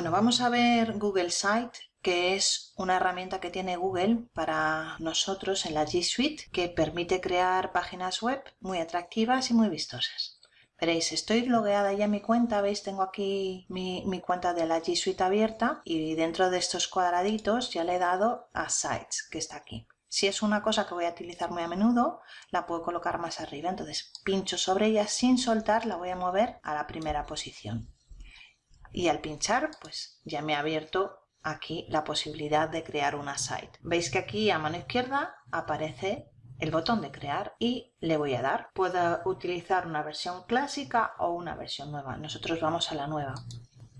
vamos a ver Google Site, que es una herramienta que tiene Google para nosotros en la G Suite que permite crear páginas web muy atractivas y muy vistosas. Veréis, estoy logueada ya en mi cuenta, veis, tengo aquí mi, mi, cuenta de la G Suite abierta y dentro de estos cuadraditos ya le he dado a Sites, que está aquí. Si es una cosa que voy a utilizar muy a menudo, la puedo colocar más arriba, entonces pincho sobre ella sin soltar, la voy a mover a la primera posición. Y al pinchar, pues ya me ha abierto aquí la posibilidad de crear una site. Veis que aquí a mano izquierda aparece el botón de crear y le voy a dar. Puedo utilizar una versión clásica o una versión nueva. Nosotros vamos a la nueva.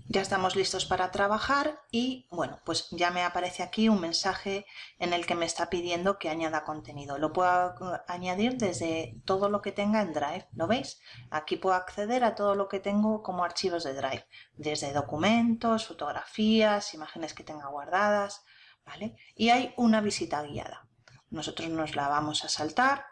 Ya estamos listos para trabajar y bueno, pues ya me aparece aquí un mensaje en el que me está pidiendo que añada contenido. Lo puedo añadir desde todo lo que tenga en Drive, ¿lo veis? Aquí puedo acceder a todo lo que tengo como archivos de Drive, desde documentos, fotografías, imágenes que tenga guardadas, ¿vale? Y hay una visita guiada. Nosotros nos la vamos a saltar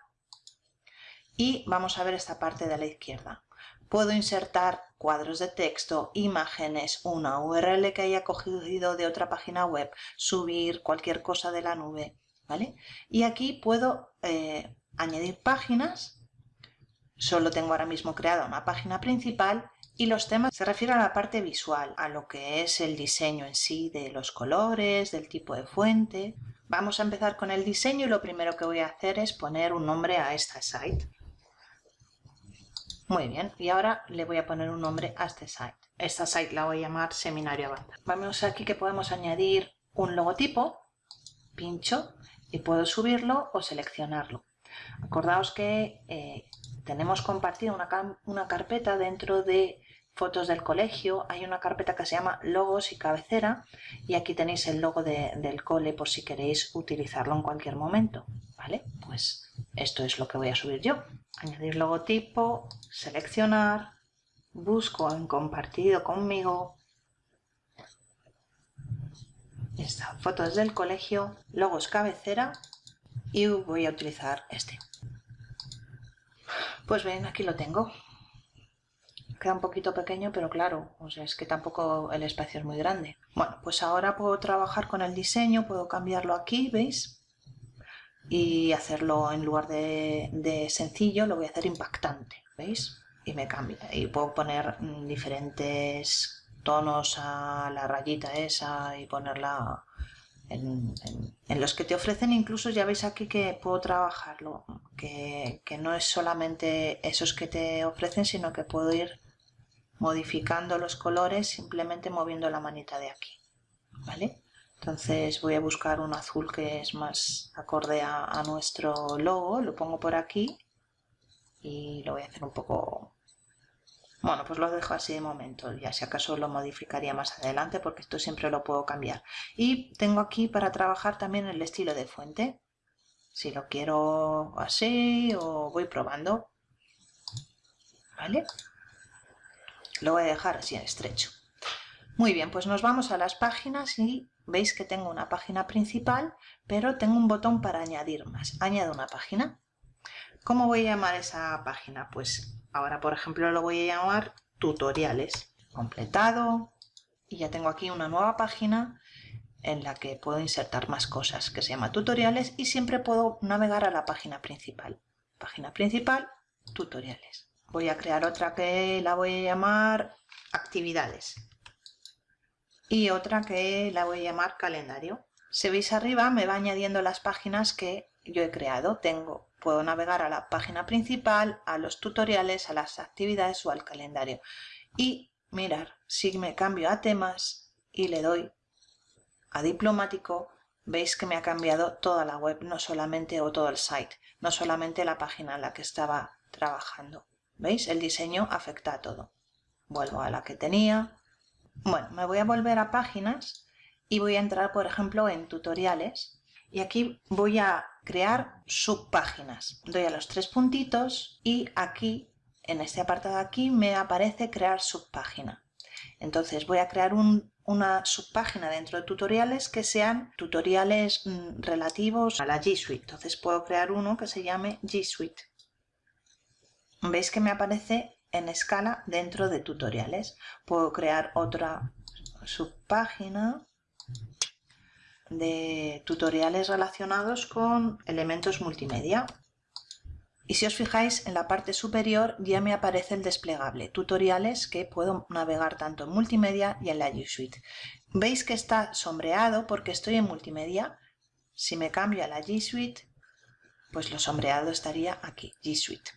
y vamos a ver esta parte de la izquierda. Puedo insertar cuadros de texto, imágenes, una URL que haya cogido de otra página web, subir cualquier cosa de la nube, ¿vale? Y aquí puedo eh, añadir páginas, solo tengo ahora mismo creada una página principal y los temas se refieren a la parte visual, a lo que es el diseño en sí, de los colores, del tipo de fuente. Vamos a empezar con el diseño y lo primero que voy a hacer es poner un nombre a esta site. Muy bien, y ahora le voy a poner un nombre a este site. Esta site la voy a llamar Seminario Avanzado. Vamos aquí que podemos añadir un logotipo, pincho y puedo subirlo o seleccionarlo. Acordaos que eh, tenemos compartida una, una carpeta dentro de fotos del colegio, hay una carpeta que se llama logos y cabecera y aquí tenéis el logo del cole por si queréis utilizarlo en cualquier momento, ¿vale? Pues esto es lo que voy a subir yo. Añadir logotipo, seleccionar, busco en compartido conmigo, esta fotos del colegio, logos cabecera y voy a utilizar este. Pues bien, aquí lo tengo queda un poquito pequeño, pero claro, o sea, es que tampoco el espacio es muy grande. Bueno, pues ahora puedo trabajar con el diseño, puedo cambiarlo aquí, ¿veis? Y hacerlo en lugar de, sencillo, lo voy a hacer impactante, ¿veis? Y me cambia. Y puedo poner mm, diferentes tonos a la rayita esa y ponerla en, los que te ofrecen incluso ya veis aquí que puedo trabajarlo que, que, no es solamente esos que te ofrecen sino que puedo ir modificando los colores simplemente moviendo la manita de aquí ¿vale? Entonces voy a buscar un azul que es más acorde a, nuestro logo lo pongo por aquí y lo voy a hacer un poco bueno pues lo dejo así de momento ya si acaso lo modificaría más adelante porque esto siempre lo puedo cambiar y tengo aquí para trabajar también el estilo de fuente si lo quiero así o voy probando ¿vale? Lo voy a dejar así en estrecho. Muy bien, pues nos vamos a las páginas y veis que tengo una página principal, pero tengo un botón para añadir más. Añado una página. ¿Cómo voy a llamar esa página? Pues ahora, por ejemplo, lo voy a llamar tutoriales. Completado. Y ya tengo aquí una nueva página en la que puedo insertar más cosas, que se llama tutoriales y siempre puedo navegar a la página principal. Página principal, tutoriales. Voy a crear otra que la voy a llamar actividades y otra que la voy a llamar calendario. Si veis arriba me va añadiendo las páginas que yo he creado. Tengo, puedo navegar a la página principal, a los tutoriales, a las actividades o al calendario. Y mirar, si me cambio a temas y le doy a diplomático, veis que me ha cambiado toda la web, no solamente o todo el site, no solamente la página en la que estaba trabajando. ¿Veis? El diseño afecta a todo. Vuelvo a la que tenía. Bueno, me voy a volver a páginas y voy a entrar, por ejemplo, en tutoriales. Y aquí voy a crear subpáginas. Doy a los tres puntitos y aquí, en este apartado aquí, me aparece crear subpágina. Entonces voy a crear una subpágina dentro de tutoriales que sean tutoriales mm, relativos a la G Suite. Entonces puedo crear uno que se llame G Suite veis que me aparece en escala dentro de tutoriales. Puedo crear otra subpágina de tutoriales relacionados con elementos multimedia. Y si os fijáis en la parte superior ya me aparece el desplegable, tutoriales que puedo navegar tanto en multimedia y en la G Suite. Veis que está sombreado porque estoy en multimedia. Si me cambio a la G Suite, pues lo sombreado estaría aquí, G Suite.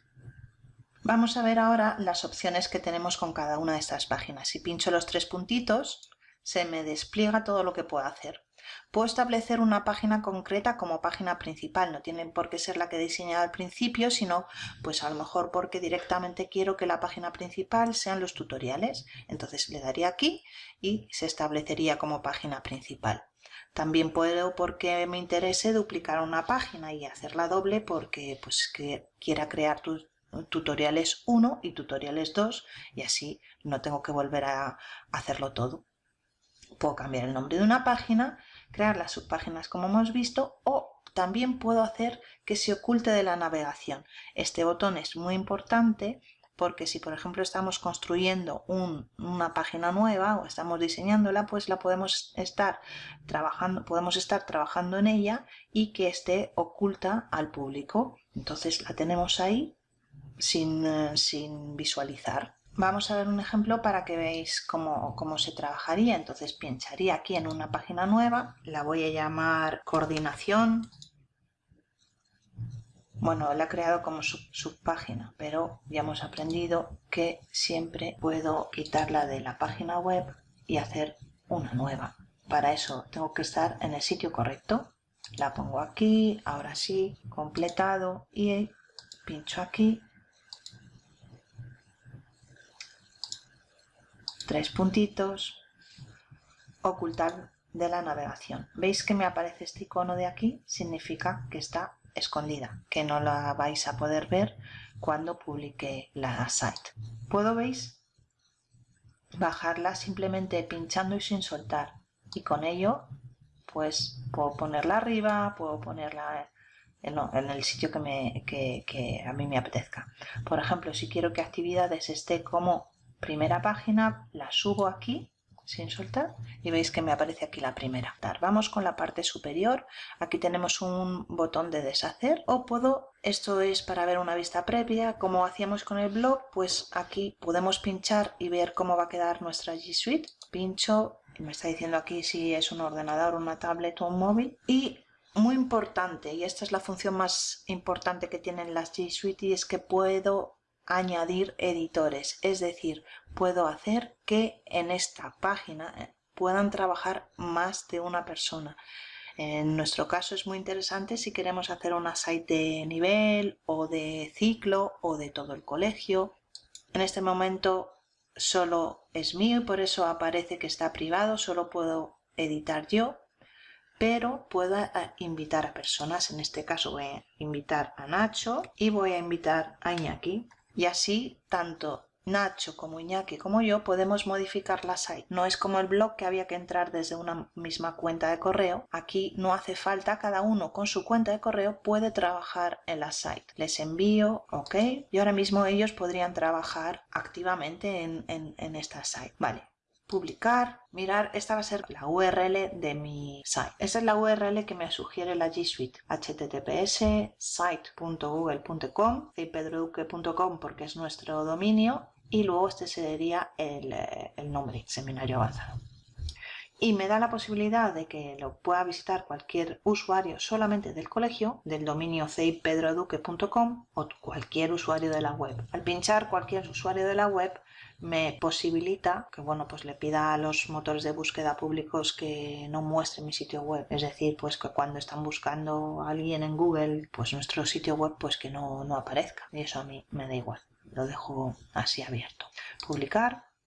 Vamos a ver ahora las opciones que tenemos con cada una de estas páginas. Si pincho los tres puntitos, se me despliega todo lo que puedo hacer. Puedo establecer una página concreta como página principal, no tiene por qué ser la que he diseñado al principio, sino pues a lo mejor porque directamente quiero que la página principal sean los tutoriales. Entonces le daría aquí y se establecería como página principal. También puedo porque me interese duplicar una página y hacerla doble porque pues que quiera crear tutoriales 1 y tutoriales 2 y así no tengo que volver a hacerlo todo. Puedo cambiar el nombre de una página crear las subpáginas como hemos visto o también puedo hacer que se oculte de la navegación. Este botón es muy importante porque si por ejemplo estamos construyendo una página nueva o estamos diseñándola, pues la podemos estar trabajando, podemos estar trabajando en ella y que esté oculta al público. Entonces la tenemos ahí sin, eh, sin visualizar. Vamos a ver un ejemplo para que veáis cómo, se trabajaría. Entonces pincharía aquí en una página nueva, la voy a llamar coordinación. Bueno, la he creado como subpágina, pero ya hemos aprendido que siempre puedo quitarla de la página web y hacer una nueva. Para eso tengo que estar en el sitio correcto. La pongo aquí, ahora sí, completado y pincho aquí tres puntitos, ocultar de la navegación. ¿Veis que me aparece este icono de aquí? Significa que está escondida, que no la vais a poder ver cuando publique la site. ¿Puedo, veis? Bajarla simplemente pinchando y sin soltar. Y con ello, pues puedo ponerla arriba, puedo ponerla en, el sitio que, me, que a mí me apetezca. Por ejemplo, si quiero que actividades esté como primera página, la subo aquí sin soltar y veis que me aparece aquí la primera. Vamos con la parte superior, aquí tenemos un botón de deshacer o puedo, esto es para ver una vista previa, como hacíamos con el blog, pues aquí podemos pinchar y ver cómo va a quedar nuestra G Suite. Pincho, me está diciendo aquí si es un ordenador, una tablet o un móvil y muy importante, y esta es la función más importante que tienen las G Suite y es que puedo añadir editores, es decir, puedo hacer que en esta página eh, puedan trabajar más de una persona. En nuestro caso es muy interesante si queremos hacer una site de nivel o de ciclo o de todo el colegio. En este momento solo es mío y por eso aparece que está privado, solo puedo editar yo, pero puedo eh, invitar a personas. En este caso voy a invitar a Nacho y voy a invitar a Iñaki. Y así, tanto Nacho como Iñaki como yo podemos modificar la site. No es como el blog que había que entrar desde una misma cuenta de correo. Aquí no hace falta, cada uno con su cuenta de correo puede trabajar en la site. Les envío, ok, y ahora mismo ellos podrían trabajar activamente en, en esta site. Vale, publicar, mirar, esta va a ser la URL de mi site. Esta es la URL que me sugiere la G Suite, https site.google.com y pedroduque.com porque es nuestro dominio y luego este sería el, eh, el nombre, seminario avanzado y me da la posibilidad de que lo pueda visitar cualquier usuario solamente del colegio, del dominio ceipedroduque.com o cualquier usuario de la web. Al pinchar cualquier usuario de la web me posibilita que bueno pues le pida a los motores de búsqueda públicos que no muestre mi sitio web. Es decir pues que cuando están buscando a alguien en Google pues nuestro sitio web pues que no, no aparezca. Y eso a mí me da igual. Lo dejo así abierto. Publicar